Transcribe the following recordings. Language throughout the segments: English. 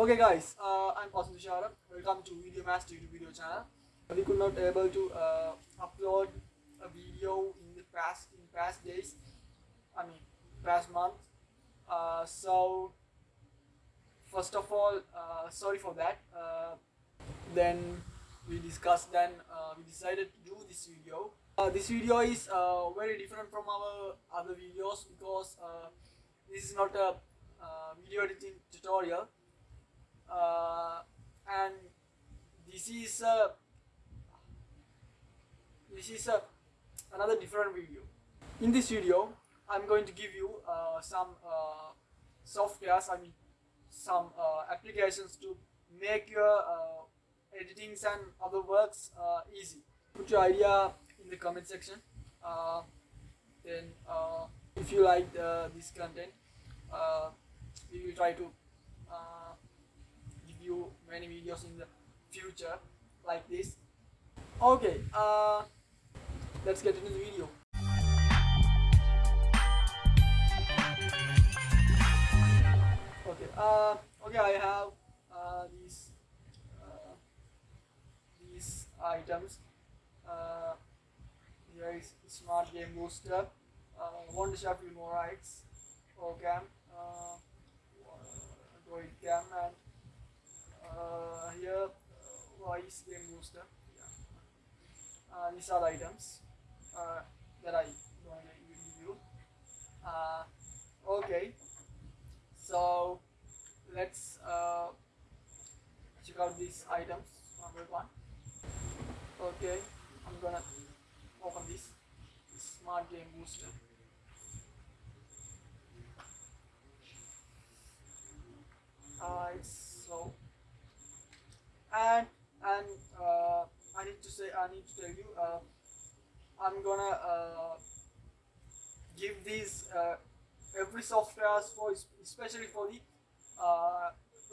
Okay guys, uh, I'm Austin Tushara. Welcome to Video Master YouTube video channel. We could not able to uh, upload a video in the past in past days. I mean past month. Uh, so first of all, uh, sorry for that. Uh, then we discussed. Then uh, we decided to do this video. Uh, this video is uh, very different from our other videos because uh, this is not a uh, video editing tutorial uh, and this is a this is a another different video. In this video i'm going to give you uh, some uh, softwares i mean some uh, applications to make your uh, editings and other works uh, easy. Put your idea in the comment section. Uh, then uh, if you like uh, this content uh, we will try to uh, you many videos in the future like this. Okay uh, let's get into the video. Okay uh, okay i have uh, these uh, these items. Uh, here is smart game booster. One shuffle more rights. Program uh, Android cam and uh, here uh, Wise Game Booster yeah. uh, these are the items uh, that I going to you uh, okay. So let's uh, check out these items one by one. Okay I'm gonna open this smart game booster. Uh, it's so and and uh, I need to say I need to tell you uh, I'm gonna uh, give these uh, every software for especially for the uh,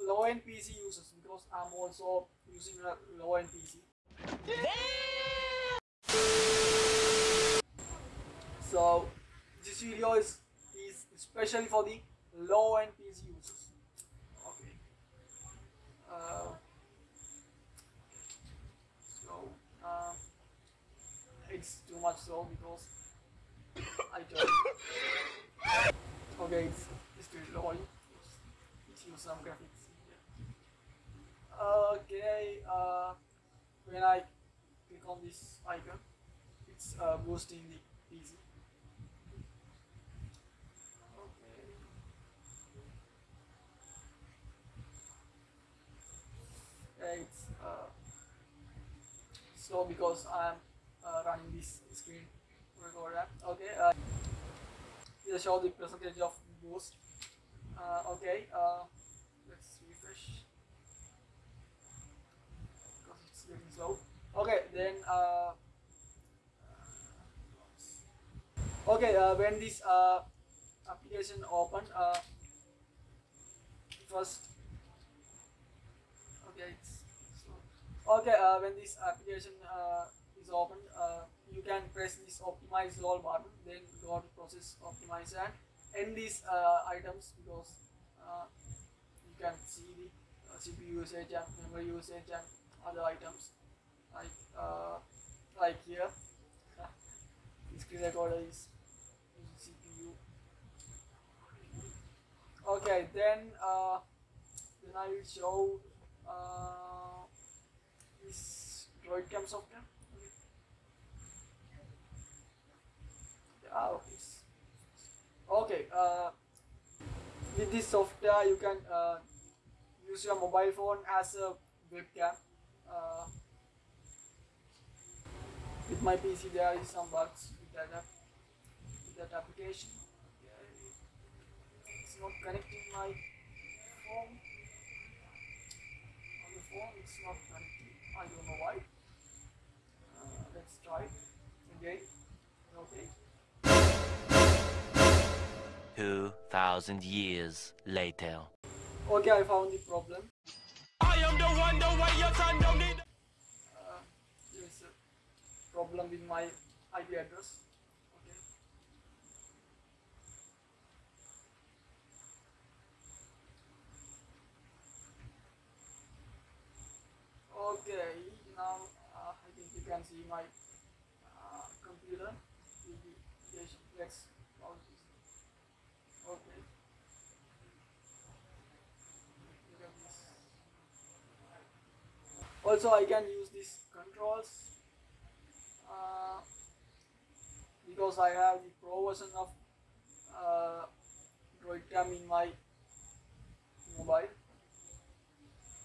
low end PC users because I'm also using a low end PC. So this video is is especially for the low end PC users. Okay. Uh, so uh, it's too much slow because I just okay it's it's too low. It's, it's use some graphics. Okay. Uh, when I click on this icon, it's uh, boosting the PC. Okay. Yeah, it's uh, slow because I'm running this screen recorder. Okay, uh, here show the percentage of boost. Uh, okay, uh, let's refresh because it's getting slow. Okay, then uh, okay uh, when this uh, application open uh, first okay okay uh, when this application uh, is open uh, you can press this optimize all button then go to process optimize and end these uh, items because uh, you can see the uh, CPU usage and memory usage and other items like uh, like here. The screen recorder is CPU okay then then I will show this droid cam software Ah, okay. uh, with this software you can uh, use your mobile phone as a webcam. Uh, with my PC there is some bugs with that, app- with that application. It's not connecting my phone. On the phone it's not connecting. I don't know why. Uh, let's try again. okay 2,000 years later. Okay, I found the problem. I am the one, the way your son don't need... Uh, a problem with my IP address. Okay. Okay, now uh, I think you can see my Also, I can use these controls uh, because I have the pro version of uh, Droid Cam in my mobile.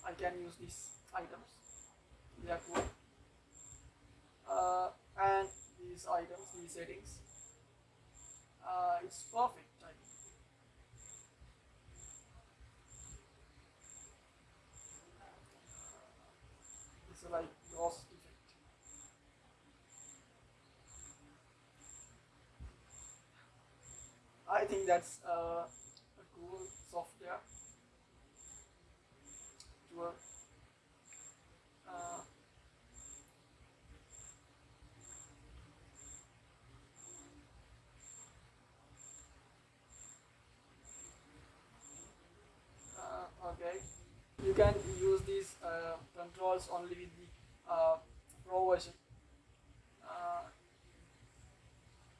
I can use these items. They are cool. Uh, and these items, these settings, uh, it's perfect. I think. It's like ghost effect. I think that's uh, a cool software to. Uh, uh, you can use these uh, controls only with the uh, pro version. Uh,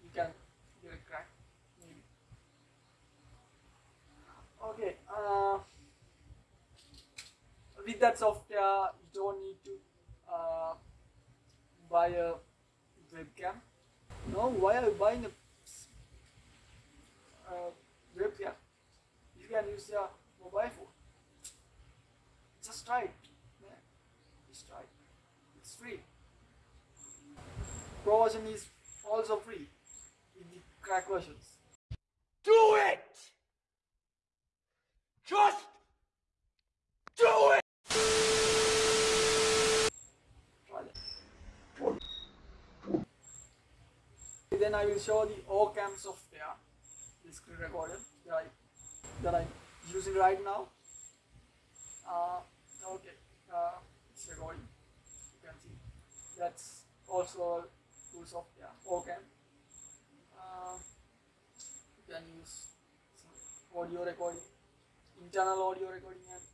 you can get a crack maybe. Okay. Uh, with that software, you don't need to uh, buy a webcam. No, why are you buying a uh, webcam? You can use your mobile phone. Just try it. Just try it. It's free. Pro version is also free with the crack versions. Do it! Just do it! Then I will show the OCam software, screen recorder that I that I'm using right now. Uh, okay, uh, it's recording. You can see that's also cool software. OCam. Uh, you can use audio recording, internal audio recording, and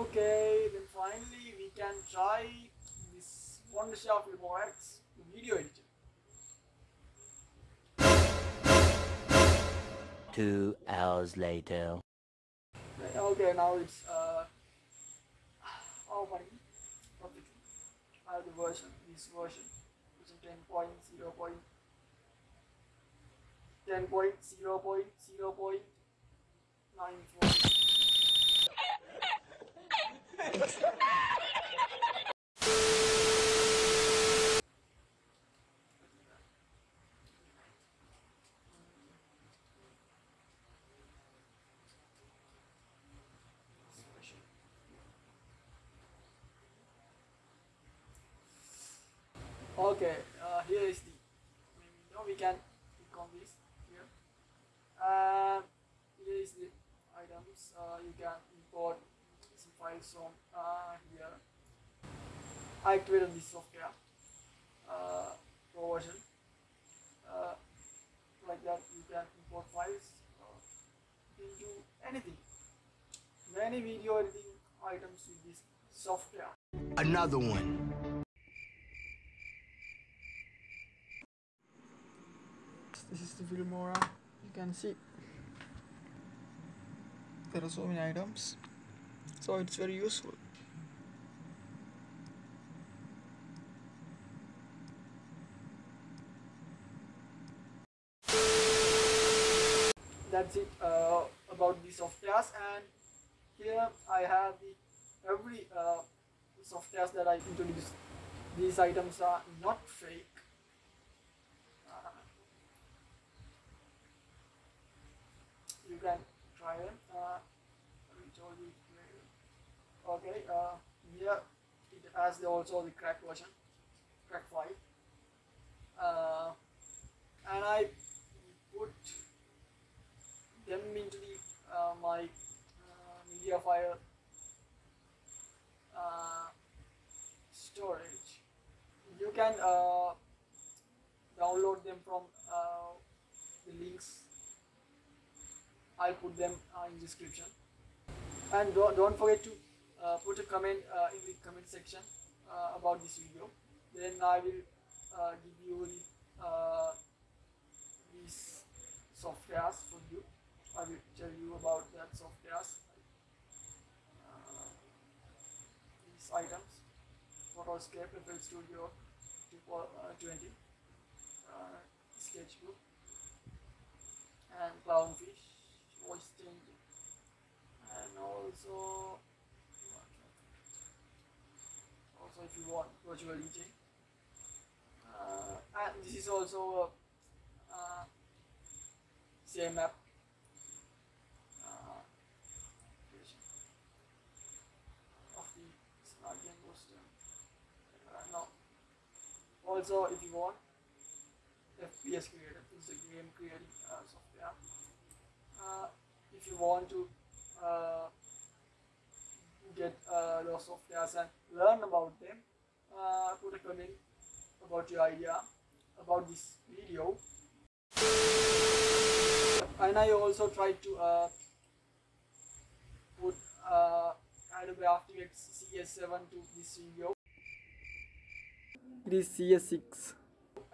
Okay, then finally we can try this Wondershare Filmora X video editor. Two hours later. Okay, now it's uh oh my I have the version, this version, which is 10.0. 10.0.0.94 Okay, uh, here is the now we can click on this here. And here is the items. Uh, you can import some files from uh, here. I activated this software uh, pro version. Uh, like that, you can import files uh, into anything. Many video editing items with this software. Another one. this is the Filmora you can see there are so many items so it's very useful. That's it uh, about the softwares and here I have the every uh, softwares that I introduced these items are not fake uh, you can try them. Uh, we told you where- Okay, uh, here it has the, also the crack version, crack file. Uh, and I put them into the uh, my uh, media file uh, storage. You can uh, download them from the links I'll put them in description. and don't, don't forget to uh, put a comment uh, in the comment section uh, about this video. Then I will uh, give you the these softwares for you. I will tell you about that softwares these items. Photoscape, FL Studio 20 uh, Sketchbook and Clownfish voice changing and also also if you want virtual DJ and this is also a same app. Also if you want FPS creator is a game creating uh, software. Uh, if you want to uh, get uh, those softwares and learn about them, uh, put a comment about your idea about this video. And I also tried to uh, put uh, Adobe After Effects CS7 to this video. It is CS6.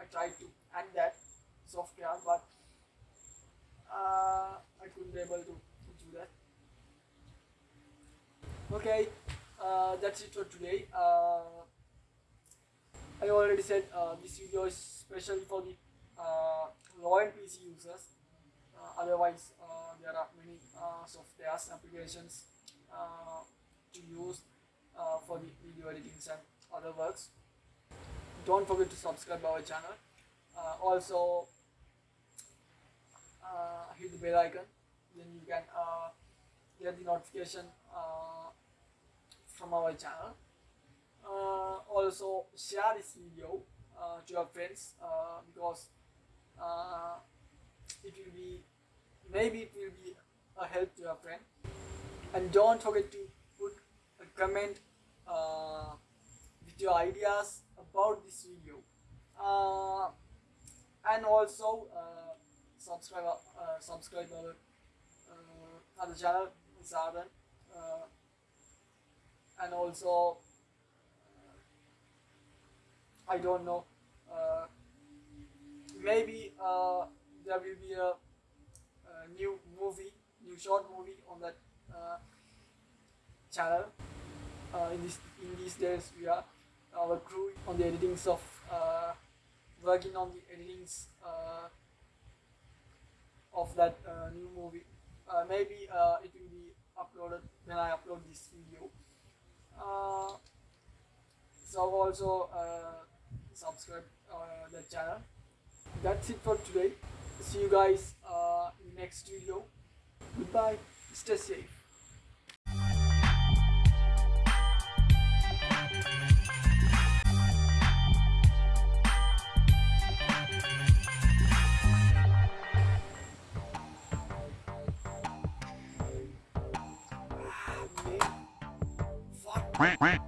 I tried to add that software, but uh, I couldn't be able to, to do that. Okay, uh, that's it for today. Uh, I already said uh, this video is special for the uh, low-end PC users. Uh, otherwise, uh, there are many softwares applications to use for the video editing and other works. Don't forget to subscribe our channel. Also, hit the bell icon then you can get the notification from our channel uh, also share this video uh, to your friends uh, because uh, it will be maybe it will be a help to your friend. And don't forget to put a comment uh, with your ideas about this video. Uh, and also subscribe subscribe our other channel Zardan and also uh, I don't know uh, maybe uh, there will be a, a new movie new short movie on that uh, channel uh, in this in these days we are our crew on the editings of uh, working on the editings uh, of that uh, new movie. Uh, maybe uh, it will be uploaded when I upload this video. Uh, so also uh, subscribe uh, the channel. That's it for today. See you guys uh, in next video. Goodbye. Stay safe. Quack, quack.